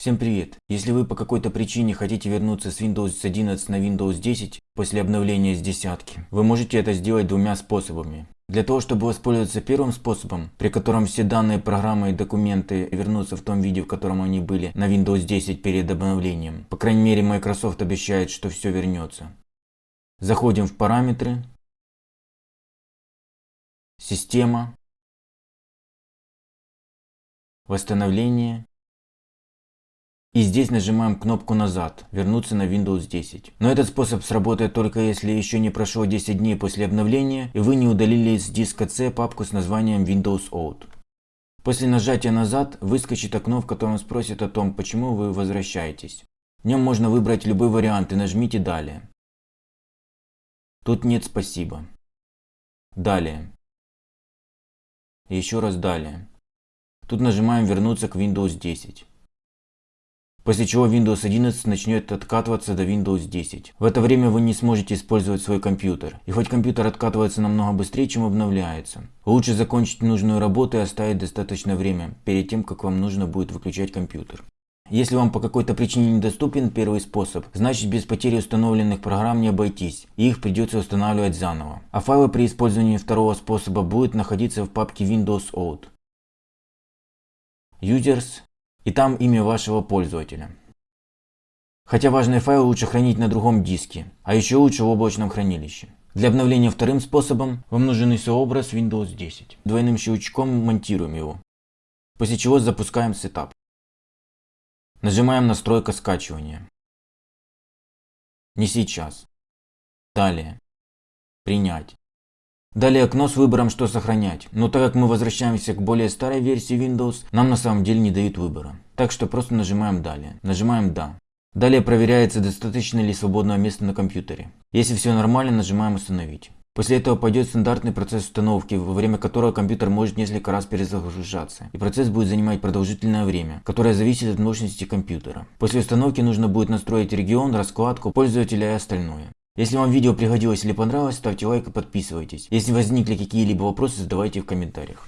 Всем привет! Если вы по какой-то причине хотите вернуться с Windows 11 на Windows 10 после обновления с десятки, вы можете это сделать двумя способами. Для того, чтобы воспользоваться первым способом, при котором все данные программы и документы вернутся в том виде, в котором они были на Windows 10 перед обновлением, по крайней мере Microsoft обещает, что все вернется. Заходим в параметры, система, восстановление и здесь нажимаем кнопку назад, вернуться на Windows 10. Но этот способ сработает только если еще не прошло 10 дней после обновления и вы не удалили из диска C папку с названием Windows Out. После нажатия назад выскочит окно, в котором спросит о том, почему вы возвращаетесь. В нем можно выбрать любой вариант и нажмите далее. Тут нет спасибо. Далее. Еще раз далее. Тут нажимаем вернуться к Windows 10 после чего Windows 11 начнет откатываться до Windows 10. В это время вы не сможете использовать свой компьютер. И хоть компьютер откатывается намного быстрее, чем обновляется, лучше закончить нужную работу и оставить достаточно время перед тем, как вам нужно будет выключать компьютер. Если вам по какой-то причине недоступен первый способ, значит без потери установленных программ не обойтись, и их придется устанавливать заново. А файлы при использовании второго способа будут находиться в папке Windows Out. Users и там имя вашего пользователя. Хотя важные файлы лучше хранить на другом диске, а еще лучше в облачном хранилище. Для обновления вторым способом вам нужен ISO-образ Windows 10. Двойным щелчком монтируем его, после чего запускаем сетап. Нажимаем настройка скачивания. Не сейчас. Далее. Принять. Далее окно с выбором, что сохранять. Но так как мы возвращаемся к более старой версии Windows, нам на самом деле не дают выбора. Так что просто нажимаем далее. Нажимаем да. Далее проверяется, достаточно ли свободного места на компьютере. Если все нормально, нажимаем установить. После этого пойдет стандартный процесс установки, во время которого компьютер может несколько раз перезагружаться. И процесс будет занимать продолжительное время, которое зависит от мощности компьютера. После установки нужно будет настроить регион, раскладку пользователя и остальное. Если вам видео пригодилось или понравилось, ставьте лайк и подписывайтесь. Если возникли какие-либо вопросы, задавайте в комментариях.